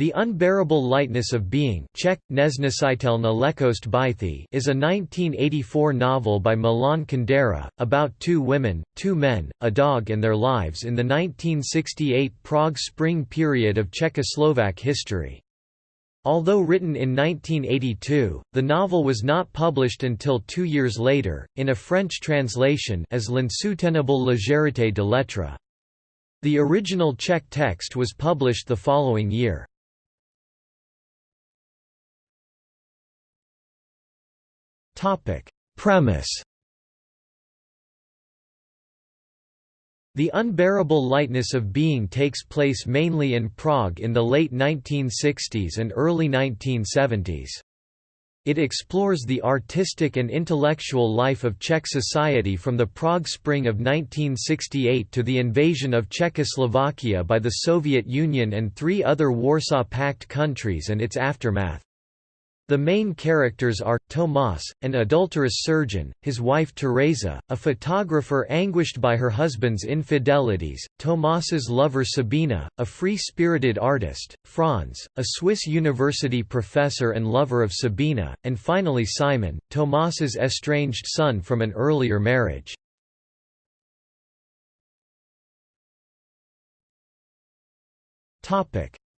The Unbearable Lightness of Being Czech, is a 1984 novel by Milan Kundera, about two women, two men, a dog and their lives in the 1968 Prague Spring period of Czechoslovak history. Although written in 1982, the novel was not published until two years later, in a French translation as L'insoutenable légèreté de l'être. The original Czech text was published the following year. Premise The unbearable lightness of being takes place mainly in Prague in the late 1960s and early 1970s. It explores the artistic and intellectual life of Czech society from the Prague Spring of 1968 to the invasion of Czechoslovakia by the Soviet Union and three other Warsaw Pact countries and its aftermath. The main characters are, Tomas, an adulterous surgeon, his wife Teresa, a photographer anguished by her husband's infidelities, Tomas's lover Sabina, a free-spirited artist, Franz, a Swiss university professor and lover of Sabina, and finally Simon, Tomas's estranged son from an earlier marriage.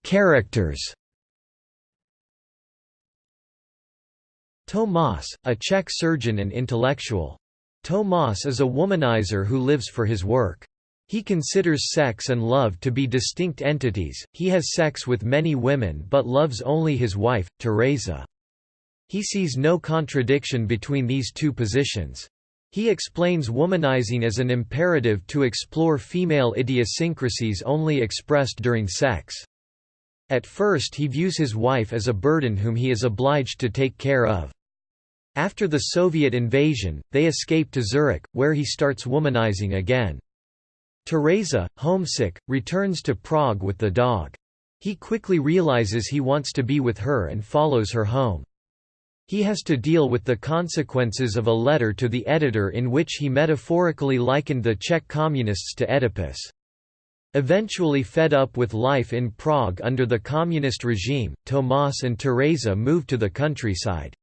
Characters Tomas, a Czech surgeon and intellectual. Tomas is a womanizer who lives for his work. He considers sex and love to be distinct entities, he has sex with many women but loves only his wife, Teresa. He sees no contradiction between these two positions. He explains womanizing as an imperative to explore female idiosyncrasies only expressed during sex. At first he views his wife as a burden whom he is obliged to take care of. After the Soviet invasion, they escape to Zurich, where he starts womanizing again. Teresa, homesick, returns to Prague with the dog. He quickly realizes he wants to be with her and follows her home. He has to deal with the consequences of a letter to the editor in which he metaphorically likened the Czech communists to Oedipus. Eventually fed up with life in Prague under the communist regime, Tomas and Teresa move to the countryside.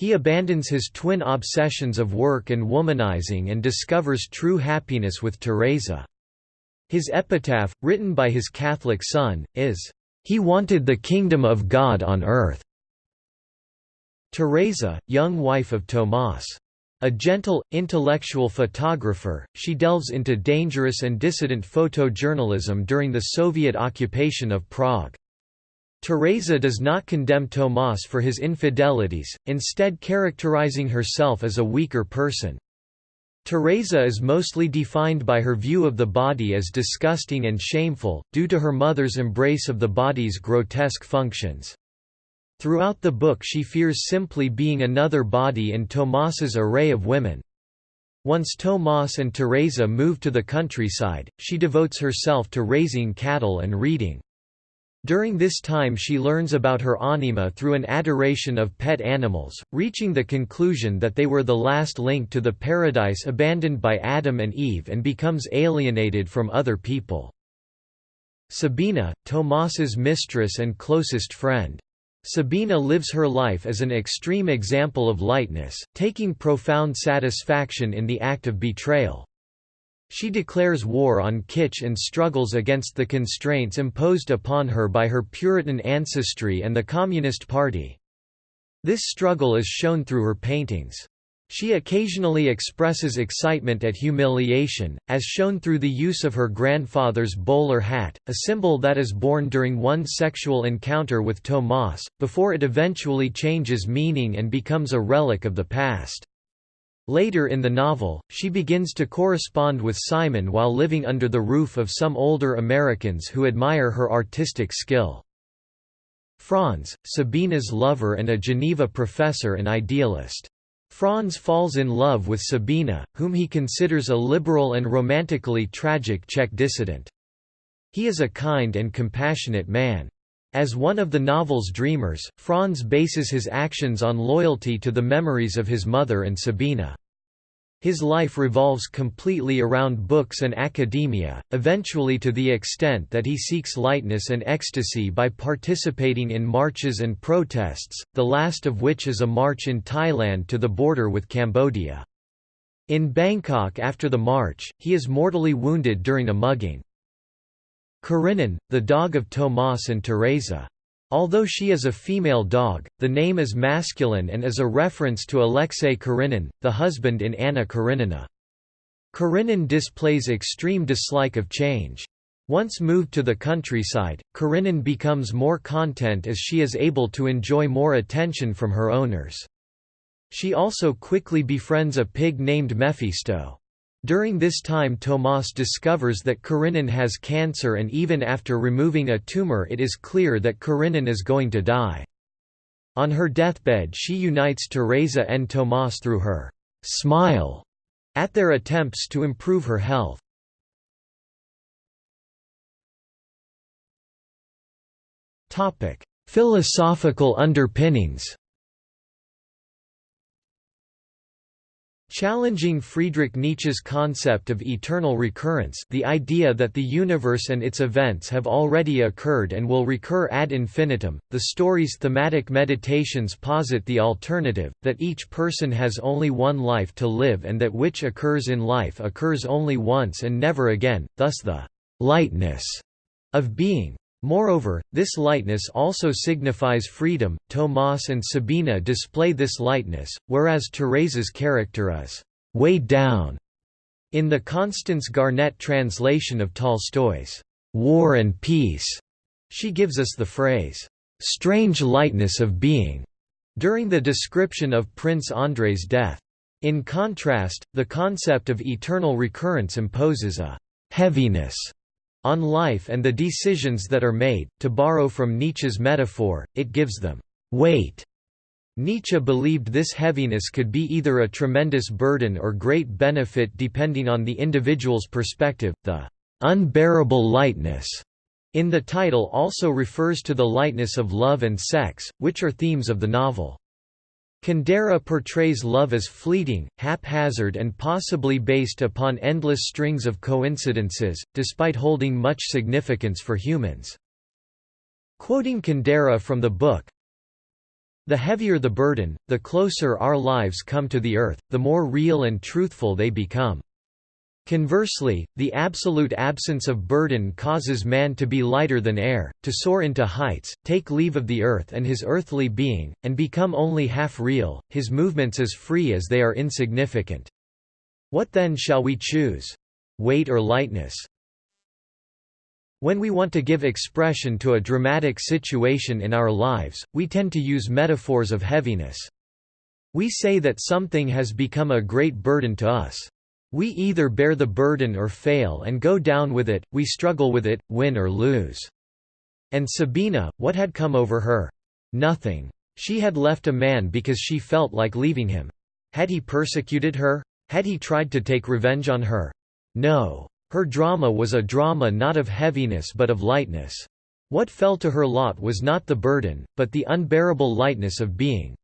He abandons his twin obsessions of work and womanizing and discovers true happiness with Teresa. His epitaph, written by his Catholic son, is, "...he wanted the kingdom of God on earth." Teresa, young wife of Tomas. A gentle, intellectual photographer, she delves into dangerous and dissident photojournalism during the Soviet occupation of Prague. Teresa does not condemn Tomas for his infidelities, instead characterizing herself as a weaker person. Teresa is mostly defined by her view of the body as disgusting and shameful, due to her mother's embrace of the body's grotesque functions. Throughout the book she fears simply being another body in Tomas's array of women. Once Tomas and Teresa move to the countryside, she devotes herself to raising cattle and reading. During this time she learns about her anima through an adoration of pet animals, reaching the conclusion that they were the last link to the paradise abandoned by Adam and Eve and becomes alienated from other people. Sabina, Tomas's mistress and closest friend. Sabina lives her life as an extreme example of lightness, taking profound satisfaction in the act of betrayal. She declares war on kitsch and struggles against the constraints imposed upon her by her Puritan ancestry and the Communist Party. This struggle is shown through her paintings. She occasionally expresses excitement at humiliation, as shown through the use of her grandfather's bowler hat, a symbol that is born during one sexual encounter with Tomas, before it eventually changes meaning and becomes a relic of the past. Later in the novel, she begins to correspond with Simon while living under the roof of some older Americans who admire her artistic skill. Franz, Sabina's lover and a Geneva professor and idealist. Franz falls in love with Sabina, whom he considers a liberal and romantically tragic Czech dissident. He is a kind and compassionate man. As one of the novel's dreamers, Franz bases his actions on loyalty to the memories of his mother and Sabina. His life revolves completely around books and academia, eventually to the extent that he seeks lightness and ecstasy by participating in marches and protests, the last of which is a march in Thailand to the border with Cambodia. In Bangkok after the march, he is mortally wounded during a mugging. Karenin, the dog of Tomas and Teresa. Although she is a female dog, the name is masculine and is a reference to Alexei Karenin, the husband in Anna Karenina. Karenin displays extreme dislike of change. Once moved to the countryside, Karenin becomes more content as she is able to enjoy more attention from her owners. She also quickly befriends a pig named Mephisto. During this time Tomas discovers that Karenin has cancer and even after removing a tumor it is clear that Karenin is going to die. On her deathbed she unites Teresa and Tomas through her «smile» at their attempts to improve her health. Philosophical underpinnings Challenging Friedrich Nietzsche's concept of eternal recurrence the idea that the universe and its events have already occurred and will recur ad infinitum, the story's thematic meditations posit the alternative, that each person has only one life to live and that which occurs in life occurs only once and never again, thus the «lightness» of being. Moreover, this lightness also signifies freedom. Tomas and Sabina display this lightness, whereas Teresa's character is weighed down. In the Constance Garnett translation of Tolstoy's War and Peace, she gives us the phrase, strange lightness of being, during the description of Prince Andrei's death. In contrast, the concept of eternal recurrence imposes a heaviness on life and the decisions that are made. To borrow from Nietzsche's metaphor, it gives them weight. Nietzsche believed this heaviness could be either a tremendous burden or great benefit depending on the individual's perspective. The unbearable lightness in the title also refers to the lightness of love and sex, which are themes of the novel. Kundera portrays love as fleeting, haphazard and possibly based upon endless strings of coincidences, despite holding much significance for humans. Quoting Kundera from the book, The heavier the burden, the closer our lives come to the earth, the more real and truthful they become. Conversely, the absolute absence of burden causes man to be lighter than air, to soar into heights, take leave of the earth and his earthly being, and become only half real, his movements as free as they are insignificant. What then shall we choose? Weight or lightness? When we want to give expression to a dramatic situation in our lives, we tend to use metaphors of heaviness. We say that something has become a great burden to us. We either bear the burden or fail and go down with it, we struggle with it, win or lose. And Sabina, what had come over her? Nothing. She had left a man because she felt like leaving him. Had he persecuted her? Had he tried to take revenge on her? No. Her drama was a drama not of heaviness but of lightness. What fell to her lot was not the burden, but the unbearable lightness of being.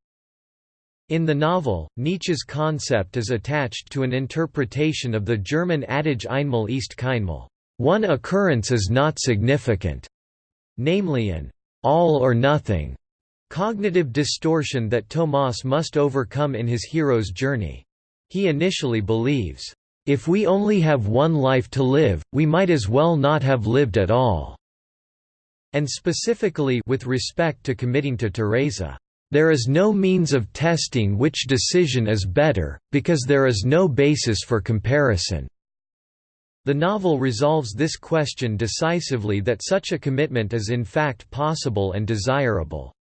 In the novel, Nietzsche's concept is attached to an interpretation of the German adage Einmal ist keinmal one occurrence is not significant, namely an all or nothing cognitive distortion that Tomas must overcome in his hero's journey. He initially believes, if we only have one life to live, we might as well not have lived at all, and specifically with respect to committing to Teresa. There is no means of testing which decision is better, because there is no basis for comparison. The novel resolves this question decisively that such a commitment is in fact possible and desirable.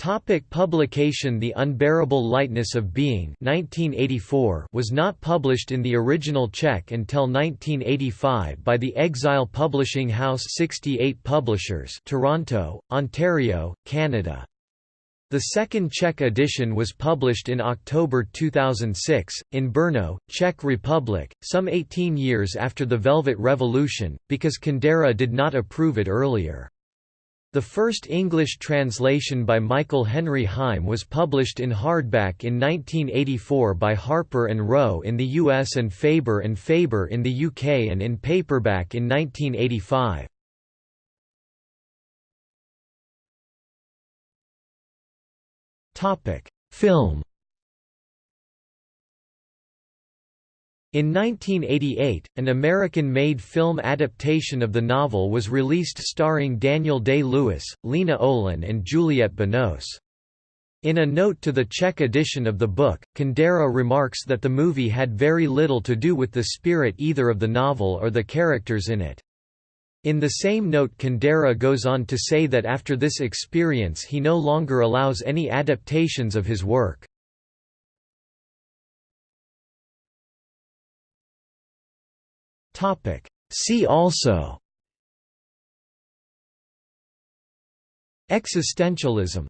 Topic publication The Unbearable Lightness of Being 1984 was not published in the original Czech until 1985 by the Exile Publishing House 68 Publishers Toronto, Ontario, Canada. The second Czech edition was published in October 2006, in Brno, Czech Republic, some 18 years after the Velvet Revolution, because Kundera did not approve it earlier. The first English translation by Michael Henry Heim was published in hardback in 1984 by Harper and Row in the US and Faber and Faber in the UK and in paperback in 1985. Film In 1988, an American-made film adaptation of the novel was released starring Daniel Day-Lewis, Lena Olin and Juliette Binoche. In a note to the Czech edition of the book, Kundera remarks that the movie had very little to do with the spirit either of the novel or the characters in it. In the same note Kundera goes on to say that after this experience he no longer allows any adaptations of his work. See also Existentialism